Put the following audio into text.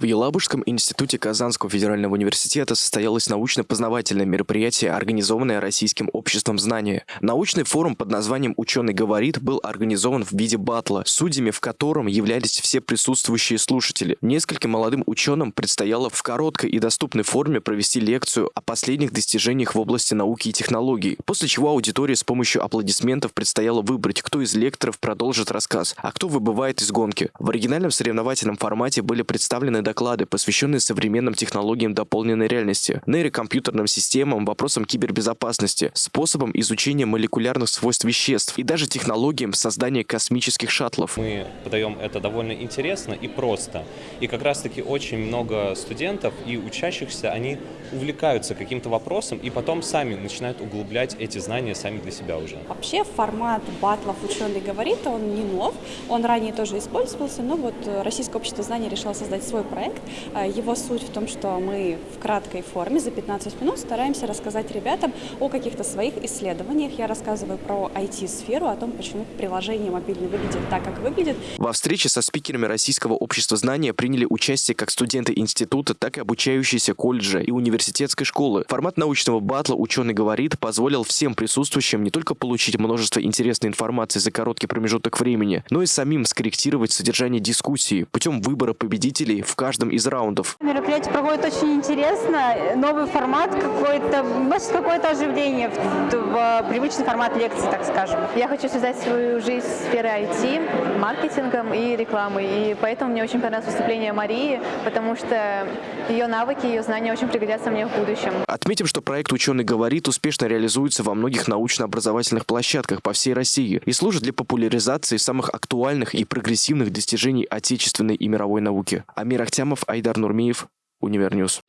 В Елабужском институте Казанского федерального университета состоялось научно-познавательное мероприятие, организованное Российским обществом знания. Научный форум под названием «Ученый говорит» был организован в виде батла, судьями в котором являлись все присутствующие слушатели. Нескольким молодым ученым предстояло в короткой и доступной форме провести лекцию о последних достижениях в области науки и технологий, после чего аудитория с помощью аплодисментов предстояло выбрать, кто из лекторов продолжит рассказ, а кто выбывает из гонки. В оригинальном соревновательном формате были представлены доклады, посвященные современным технологиям дополненной реальности, нейрокомпьютерным системам, вопросам кибербезопасности, способам изучения молекулярных свойств веществ и даже технологиям создания космических шаттлов. Мы подаем это довольно интересно и просто. И как раз-таки очень много студентов и учащихся, они увлекаются каким-то вопросом и потом сами начинают углублять эти знания сами для себя уже. Вообще формат батлов «Ученый говорит», он не нов, он ранее тоже использовался, но вот Российское общество знаний решило создать свой проект. А, его суть в том, что мы в краткой форме за 15 минут стараемся рассказать ребятам о каких-то своих исследованиях. Я рассказываю про IT-сферу, о том, почему приложение мобильное выглядит так, как выглядит. Во встрече со спикерами Российского общества знания приняли участие как студенты института, так и обучающиеся колледжа и университетской школы. Формат научного батла «Ученый говорит» позволил всем присутствующим не только получить множество интересной информации за короткий промежуток времени, но и самим скорректировать содержание дискуссии путем выбора победителей в каждом из раундов. Мероприятие проходит очень интересно, новый формат какой-то, вносит какое-то оживление в, в привычный формат лекции, так скажем. Я хочу связать свою жизнь с сферой IT, маркетингом и рекламой, и поэтому мне очень понравилось выступление Марии, потому что ее навыки, ее знания очень пригодятся мне в будущем. Отметим, что проект «Ученый говорит» успешно реализуется во многих научно-образовательных площадках по всей России и служит для популяризации самых актуальных и прогрессивных достижений отечественной и мировой науки. Амир Ахтямов, Айдар Нурмиев, Универньюз.